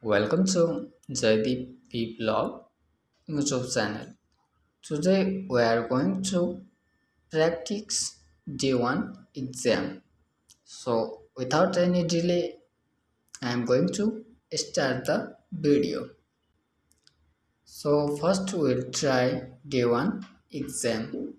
Welcome to Jaideep P Blog YouTube channel. Today we are going to practice day 1 exam. So without any delay I am going to start the video. So first we'll try day 1 exam.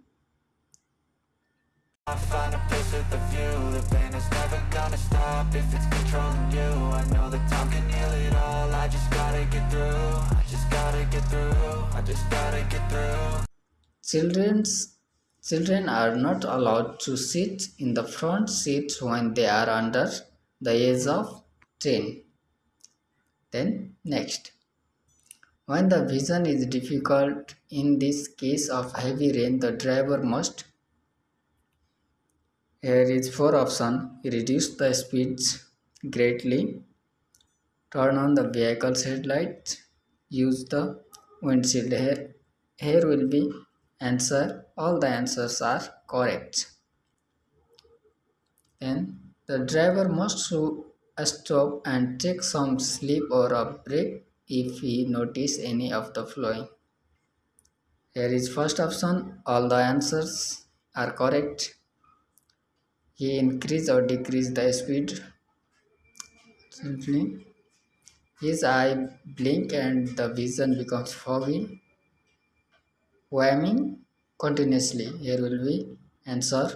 View. The pain is never gonna stop if it's controlling you. I know time can heal it all. I just gotta get through. I just gotta get through. I just gotta get through. Children's children are not allowed to sit in the front seat when they are under the age of 10. Then next. When the vision is difficult, in this case of heavy rain, the driver must here is four option reduce the speeds greatly turn on the vehicle's headlights use the windshield here here will be answer all the answers are correct. Then the driver must uh, stop and take some sleep or a break if he notice any of the following here is first option all the answers are correct he increase or decrease the speed. Simply his eye blink and the vision becomes foggy whamming continuously. Here will be answer.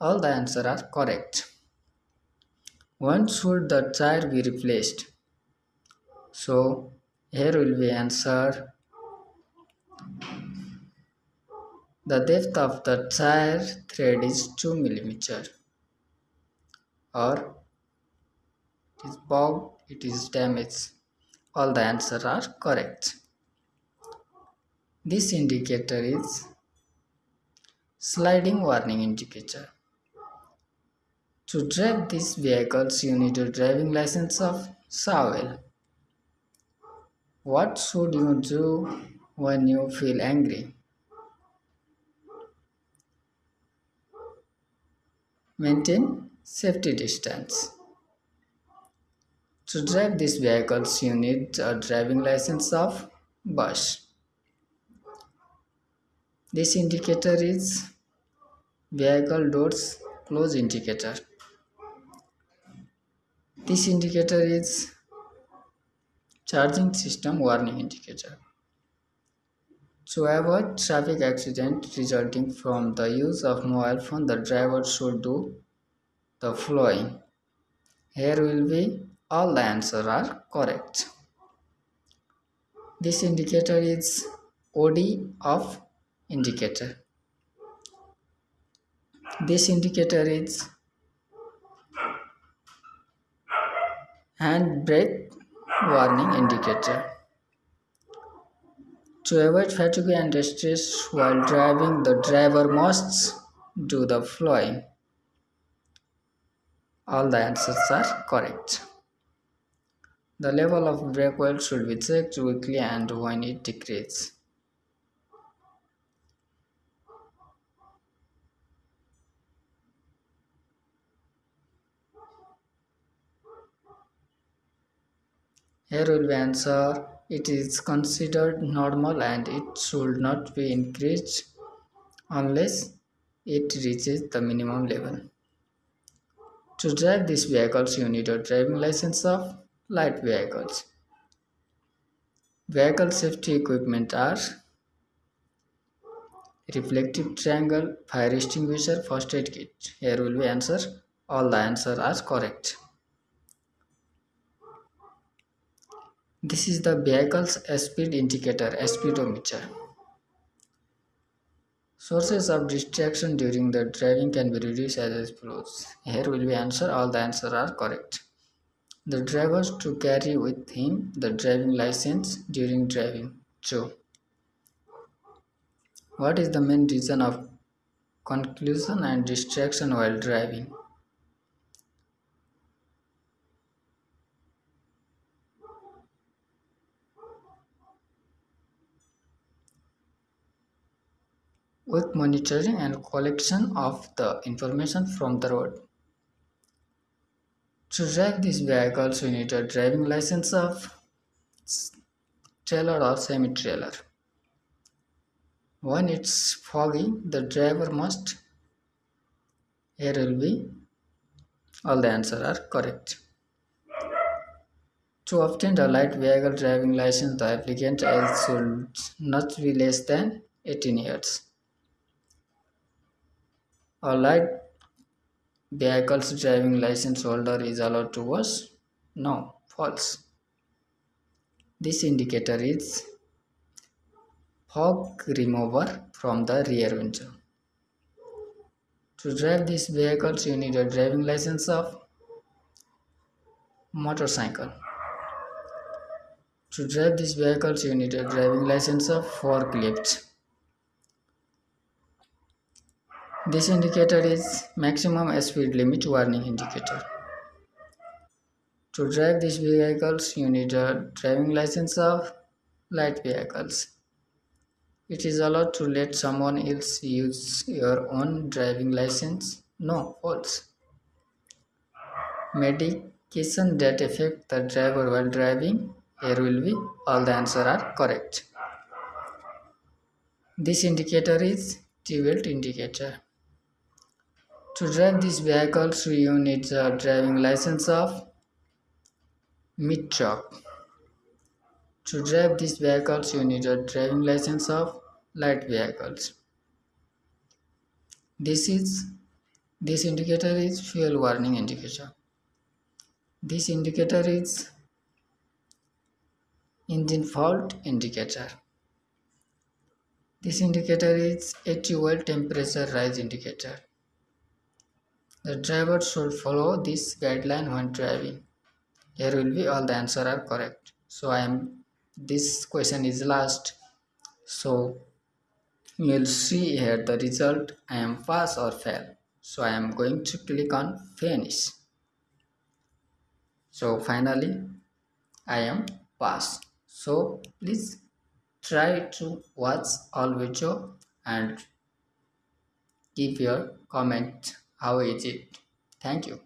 All the answer are correct. When should the tire be replaced. So here will be answer. The depth of the tire tread is 2 millimeter or is bogged, it is damaged. All the answers are correct. This indicator is sliding warning indicator. To drive these vehicles, you need a driving license of Sawel. What should you do when you feel angry? Maintain Safety distance. To drive these vehicles, you need a driving license of bus. This indicator is vehicle doors close indicator. This indicator is charging system warning indicator. To avoid traffic accident resulting from the use of mobile phone, the driver should do the following. Here will be all the answers are correct. This indicator is OD of indicator. This indicator is hand brake warning indicator. To avoid fatigue and stress while driving, the driver must do the following. All the answers are correct. The level of brake oil should be checked weekly and when it decreases. Here will be answer. It is considered normal and it should not be increased unless it reaches the minimum level. To drive these vehicles, you need a driving license of light vehicles. Vehicle safety equipment are reflective triangle, fire extinguisher, first aid kit. Here will be answer. All the answers are correct. This is the vehicle's speed indicator, speedometer. Sources of distraction during the driving can be reduced as follows. Here will be answer. All the answers are correct. The driver to carry with him the driving license during driving. True. What is the main reason of conclusion and distraction while driving? With monitoring and collection of the information from the road. To drive these vehicles, you need a driving license of trailer or semi-trailer. When it's foggy, the driver must. Here will be all the answers are correct. To obtain a light vehicle driving license, the applicant age should not be less than 18 years. A light vehicle's driving license holder is allowed to wash? No, false. This indicator is fog remover from the rear window. To drive these vehicles, you need a driving license of motorcycle. To drive these vehicles, you need a driving license of forklift. This indicator is maximum speed limit warning indicator. To drive these vehicles, you need a driving license of light vehicles. It is allowed to let someone else use your own driving license? No, false. Medication that affect the driver while driving? Here will be all the answer are correct. This indicator is T-belt indicator. To drive these vehicles, you need a driving license of mid truck. To drive these vehicles, you need a driving license of light vehicles. This is this indicator is fuel warning indicator. This indicator is engine fault indicator. This indicator is 80 volt temperature rise indicator. The driver should follow this guideline when driving. Here will be all the answer are correct. So I am this question is last. So you will see here the result I am pass or fail. So I am going to click on finish. So finally I am pass. So please try to watch all video and give your comment how is it. Thank you.